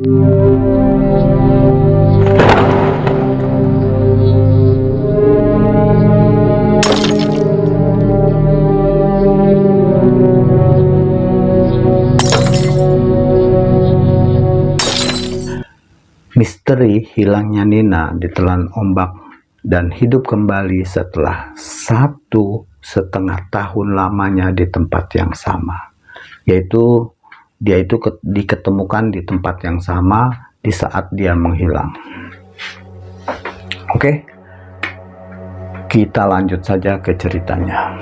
Misteri hilangnya Nina ditelan ombak dan hidup kembali setelah satu setengah tahun lamanya di tempat yang sama. Yaitu dia itu diketemukan di tempat yang sama di saat dia menghilang. Oke, kita lanjut saja ke ceritanya.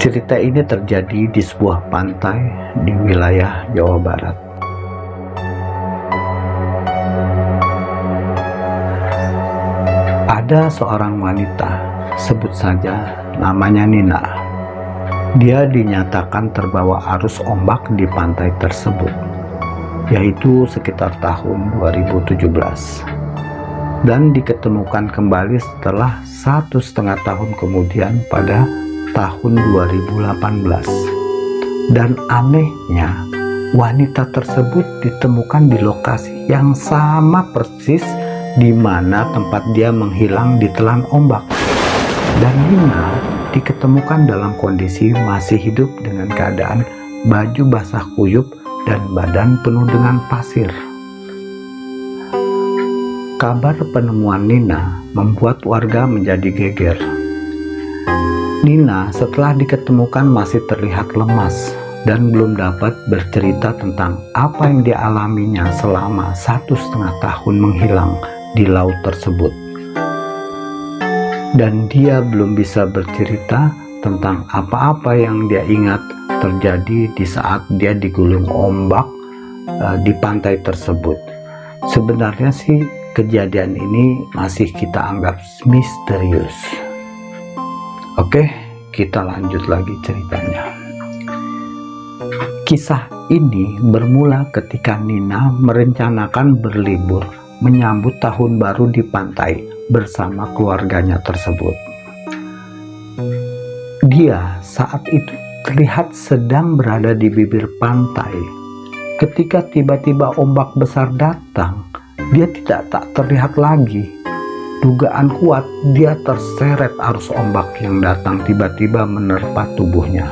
Cerita ini terjadi di sebuah pantai di wilayah Jawa Barat. Ada seorang wanita, sebut saja namanya Nina. Dia dinyatakan terbawa arus ombak di pantai tersebut, yaitu sekitar tahun 2017. Dan diketemukan kembali setelah satu setengah tahun kemudian pada tahun 2018. Dan anehnya, wanita tersebut ditemukan di lokasi yang sama persis di mana tempat dia menghilang ditelan ombak. Dan Nina diketemukan dalam kondisi masih hidup dengan keadaan baju basah kuyup dan badan penuh dengan pasir. Kabar penemuan Nina membuat warga menjadi geger. Nina setelah diketemukan masih terlihat lemas dan belum dapat bercerita tentang apa yang dialaminya selama satu setengah tahun menghilang di laut tersebut. Dan dia belum bisa bercerita tentang apa-apa yang dia ingat terjadi di saat dia digulung ombak uh, di pantai tersebut. Sebenarnya sih kejadian ini masih kita anggap misterius. Oke, kita lanjut lagi ceritanya. Kisah ini bermula ketika Nina merencanakan berlibur menyambut tahun baru di pantai bersama keluarganya tersebut. Dia saat itu terlihat sedang berada di bibir pantai. Ketika tiba-tiba ombak besar datang, dia tidak tak terlihat lagi. Dugaan kuat dia terseret arus ombak yang datang tiba-tiba menerpa tubuhnya.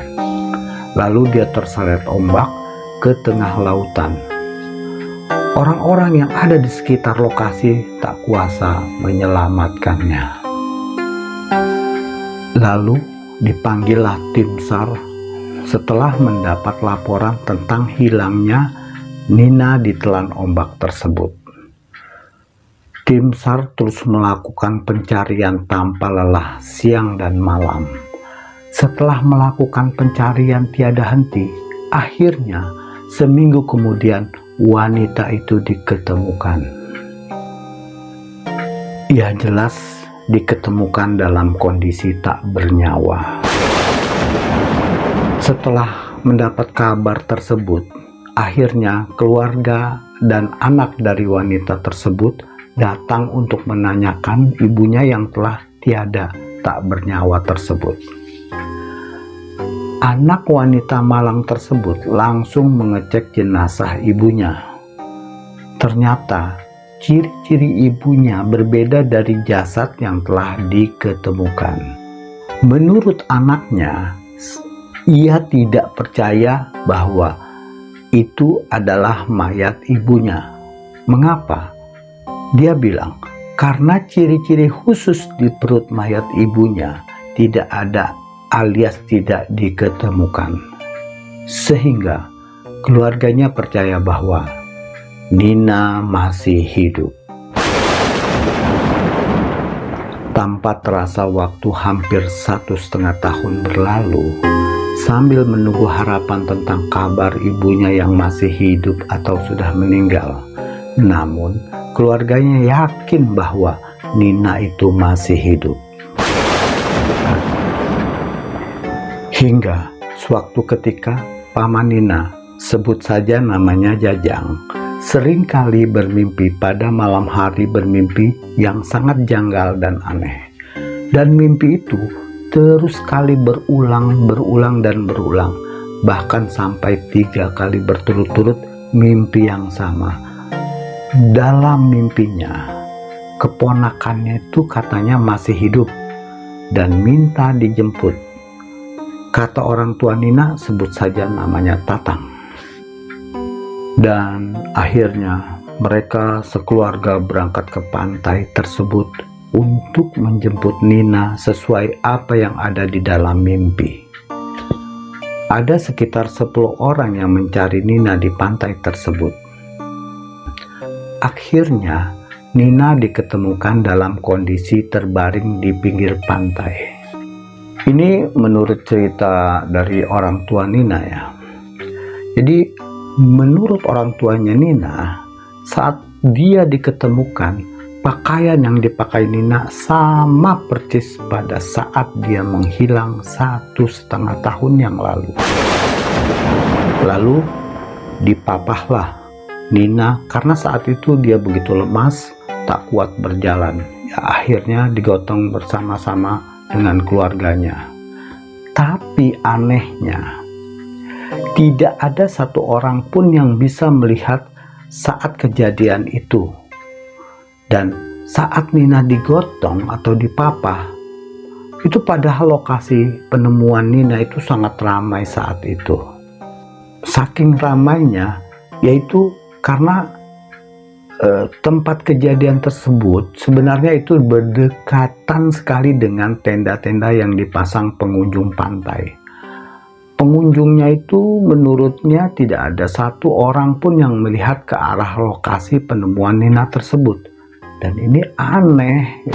Lalu dia terseret ombak ke tengah lautan Orang-orang yang ada di sekitar lokasi tak kuasa menyelamatkannya. Lalu dipanggillah tim SAR setelah mendapat laporan tentang hilangnya Nina di telan ombak tersebut. Tim SAR terus melakukan pencarian tanpa lelah siang dan malam. Setelah melakukan pencarian tiada henti, akhirnya seminggu kemudian wanita itu diketemukan. Ia jelas diketemukan dalam kondisi tak bernyawa. Setelah mendapat kabar tersebut, akhirnya keluarga dan anak dari wanita tersebut datang untuk menanyakan ibunya yang telah tiada tak bernyawa tersebut. Anak wanita malang tersebut langsung mengecek jenazah ibunya. Ternyata ciri-ciri ibunya berbeda dari jasad yang telah diketemukan. Menurut anaknya, ia tidak percaya bahwa itu adalah mayat ibunya. Mengapa? Dia bilang, karena ciri-ciri khusus di perut mayat ibunya tidak ada alias tidak diketemukan. Sehingga keluarganya percaya bahwa Nina masih hidup. Tanpa terasa waktu hampir satu setengah tahun berlalu, sambil menunggu harapan tentang kabar ibunya yang masih hidup atau sudah meninggal. Namun, keluarganya yakin bahwa Nina itu masih hidup. Hingga suatu ketika Paman Nina, sebut saja namanya Jajang, sering kali bermimpi pada malam hari bermimpi yang sangat janggal dan aneh. Dan mimpi itu terus kali berulang, berulang, dan berulang. Bahkan sampai tiga kali berturut-turut mimpi yang sama. Dalam mimpinya, keponakannya itu katanya masih hidup dan minta dijemput. Kata orang tua Nina sebut saja namanya Tatang. Dan akhirnya mereka sekeluarga berangkat ke pantai tersebut untuk menjemput Nina sesuai apa yang ada di dalam mimpi. Ada sekitar 10 orang yang mencari Nina di pantai tersebut. Akhirnya, Nina diketemukan dalam kondisi terbaring di pinggir pantai. Ini menurut cerita dari orang tua Nina ya. Jadi, menurut orang tuanya Nina, saat dia diketemukan, Pakaian yang dipakai Nina sama persis pada saat dia menghilang satu setengah tahun yang lalu. Lalu dipapahlah Nina karena saat itu dia begitu lemas, tak kuat berjalan. Ya, akhirnya digotong bersama-sama dengan keluarganya. Tapi anehnya, tidak ada satu orang pun yang bisa melihat saat kejadian itu dan saat Nina digotong atau dipapah, itu padahal lokasi penemuan Nina itu sangat ramai saat itu. Saking ramainya, yaitu karena eh, tempat kejadian tersebut sebenarnya itu berdekatan sekali dengan tenda-tenda yang dipasang pengunjung pantai. Pengunjungnya itu menurutnya tidak ada satu orang pun yang melihat ke arah lokasi penemuan Nina tersebut. Dan ini aneh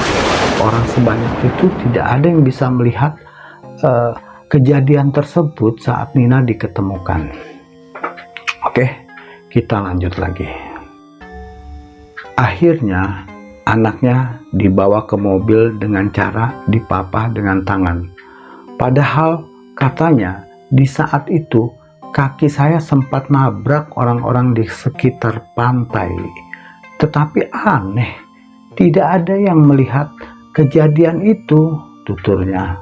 orang sebanyak itu tidak ada yang bisa melihat uh, kejadian tersebut saat Nina diketemukan. Oke kita lanjut lagi akhirnya anaknya dibawa ke mobil dengan cara dipapah dengan tangan padahal katanya di saat itu kaki saya sempat nabrak orang-orang di sekitar pantai tetapi aneh tidak ada yang melihat kejadian itu, tuturnya.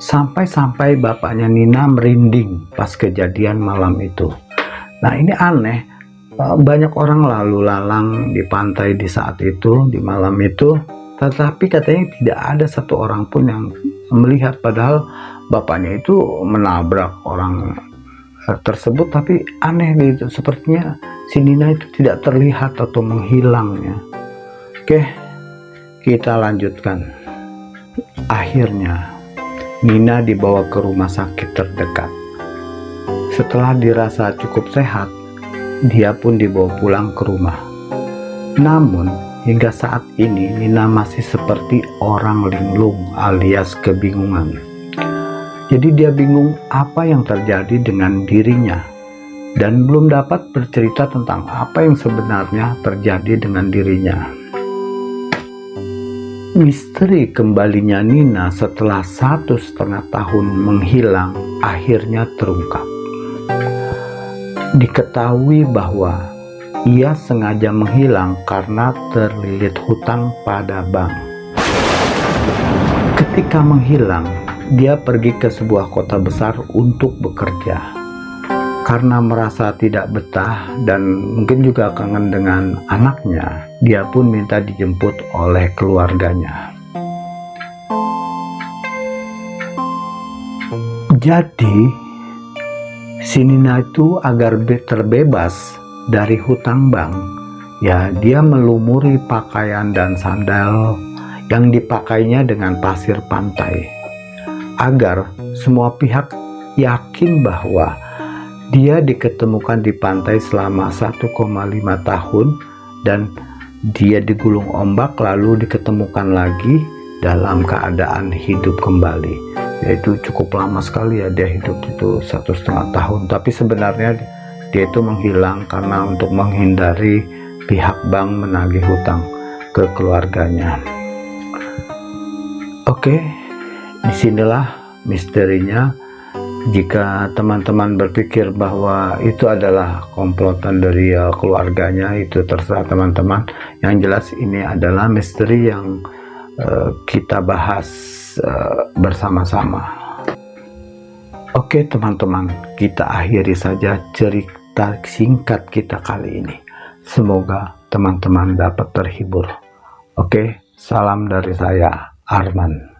Sampai-sampai bapaknya Nina merinding pas kejadian malam itu. Nah ini aneh, eh, banyak orang lalu lalang di pantai di saat itu, di malam itu, tetapi katanya tidak ada satu orang pun yang melihat. Padahal bapaknya itu menabrak orang eh, tersebut. Tapi aneh gitu sepertinya si Nina itu tidak terlihat atau menghilangnya oke kita lanjutkan. Akhirnya, Nina dibawa ke rumah sakit terdekat. Setelah dirasa cukup sehat, dia pun dibawa pulang ke rumah. Namun, hingga saat ini Nina masih seperti orang linglung alias kebingungan. Jadi dia bingung apa yang terjadi dengan dirinya dan belum dapat bercerita tentang apa yang sebenarnya terjadi dengan dirinya. Misteri kembalinya Nina setelah satu setengah tahun menghilang akhirnya terungkap. Diketahui bahwa ia sengaja menghilang karena terlilit hutang pada bank. Ketika menghilang, dia pergi ke sebuah kota besar untuk bekerja karena merasa tidak betah dan mungkin juga kangen dengan anaknya, dia pun minta dijemput oleh keluarganya. Jadi, si Nina itu agar terbebas dari hutang bank, ya dia melumuri pakaian dan sandal yang dipakainya dengan pasir pantai, agar semua pihak yakin bahwa dia diketemukan di pantai selama 1,5 tahun dan dia digulung ombak lalu diketemukan lagi dalam keadaan hidup kembali yaitu cukup lama sekali ya dia hidup itu satu setengah tahun. Tapi sebenarnya dia itu menghilang karena untuk menghindari pihak bank menagih hutang ke keluarganya. Oke di sinilah misterinya. Jika teman-teman berpikir bahwa itu adalah komplotan dari uh, keluarganya itu terserah teman-teman. Yang jelas ini adalah misteri yang uh, kita bahas uh, bersama-sama oke teman-teman kita akhiri saja cerita singkat kita kali ini. Semoga teman-teman dapat terhibur. Oke, salam dari saya, Arman.